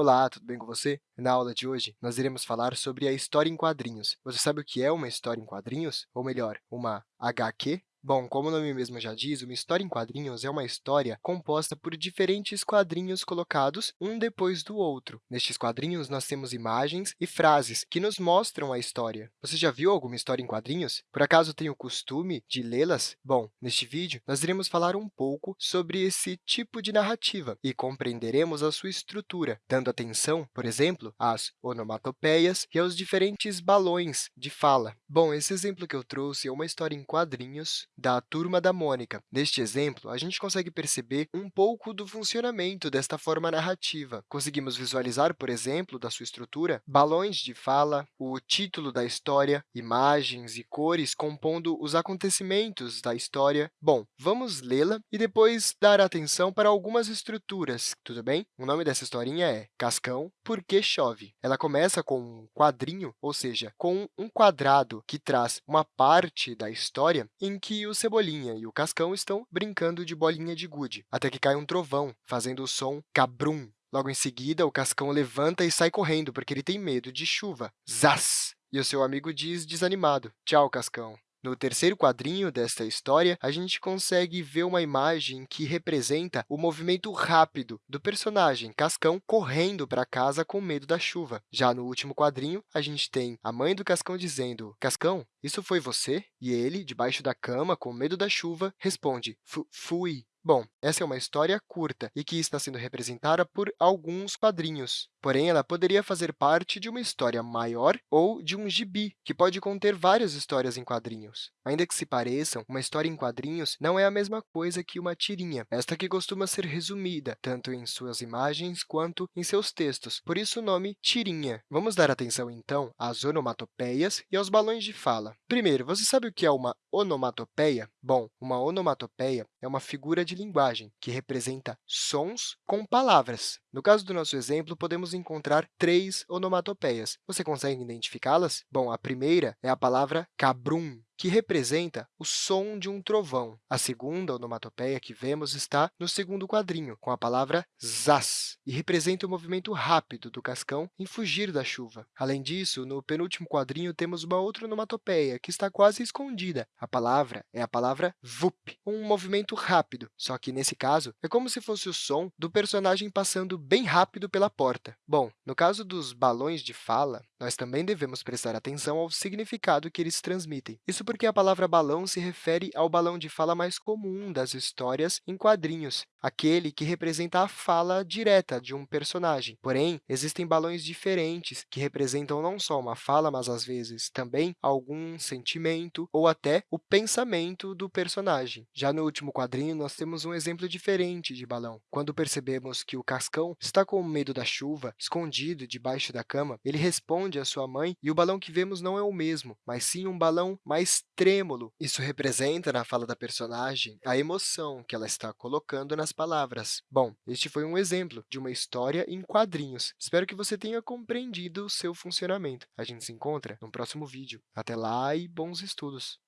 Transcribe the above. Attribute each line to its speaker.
Speaker 1: Olá, tudo bem com você? Na aula de hoje, nós iremos falar sobre a história em quadrinhos. Você sabe o que é uma história em quadrinhos? Ou melhor, uma HQ? Bom, como o nome mesmo já diz, uma história em quadrinhos é uma história composta por diferentes quadrinhos colocados um depois do outro. Nestes quadrinhos, nós temos imagens e frases que nos mostram a história. Você já viu alguma história em quadrinhos? Por acaso tem o costume de lê-las? Bom, neste vídeo, nós iremos falar um pouco sobre esse tipo de narrativa e compreenderemos a sua estrutura, dando atenção, por exemplo, às onomatopeias e aos diferentes balões de fala. Bom, esse exemplo que eu trouxe é uma história em quadrinhos da Turma da Mônica. Neste exemplo, a gente consegue perceber um pouco do funcionamento desta forma narrativa. Conseguimos visualizar, por exemplo, da sua estrutura, balões de fala, o título da história, imagens e cores compondo os acontecimentos da história. Bom, vamos lê-la e depois dar atenção para algumas estruturas, tudo bem? O nome dessa historinha é Cascão, Porque Chove. Ela começa com um quadrinho, ou seja, com um quadrado que traz uma parte da história em que o Cebolinha e o Cascão estão brincando de bolinha de gude, até que cai um trovão, fazendo o som cabrum. Logo em seguida, o Cascão levanta e sai correndo, porque ele tem medo de chuva. Zaz! E o seu amigo diz, desanimado, tchau, Cascão. No terceiro quadrinho desta história, a gente consegue ver uma imagem que representa o movimento rápido do personagem Cascão correndo para casa com medo da chuva. Já no último quadrinho, a gente tem a mãe do Cascão dizendo, Cascão, isso foi você? E ele, debaixo da cama, com medo da chuva, responde, fui. Bom, essa é uma história curta e que está sendo representada por alguns quadrinhos. Porém, ela poderia fazer parte de uma história maior ou de um gibi, que pode conter várias histórias em quadrinhos. Ainda que se pareçam, uma história em quadrinhos não é a mesma coisa que uma tirinha, esta que costuma ser resumida, tanto em suas imagens quanto em seus textos, por isso o nome tirinha. Vamos dar atenção, então, às onomatopeias e aos balões de fala. Primeiro, você sabe o que é uma onomatopeia? Bom, uma onomatopeia é uma figura de linguagem que representa sons com palavras. No caso do nosso exemplo, podemos encontrar três onomatopeias. Você consegue identificá-las? Bom, a primeira é a palavra cabrum, que representa o som de um trovão. A segunda onomatopeia que vemos está no segundo quadrinho, com a palavra zaz, e representa o movimento rápido do cascão em fugir da chuva. Além disso, no penúltimo quadrinho, temos uma outra onomatopeia, que está quase escondida. A palavra é a palavra vup, um movimento rápido, só que, nesse caso, é como se fosse o som do personagem passando bem rápido pela porta. Bom, no caso dos balões de fala, nós também devemos prestar atenção ao significado que eles transmitem. Isso porque a palavra balão se refere ao balão de fala mais comum das histórias em quadrinhos, aquele que representa a fala direta de um personagem. Porém, existem balões diferentes que representam não só uma fala, mas, às vezes, também algum sentimento ou até o pensamento do personagem. Já no último quadrinho, nós temos um exemplo diferente de balão. Quando percebemos que o Cascão está com medo da chuva, escondido debaixo da cama, ele responde à sua mãe e o balão que vemos não é o mesmo, mas sim um balão mais trêmulo. Isso representa, na fala da personagem, a emoção que ela está colocando nas palavras. Bom, este foi um exemplo de uma história em quadrinhos. Espero que você tenha compreendido o seu funcionamento. A gente se encontra no próximo vídeo. Até lá e bons estudos!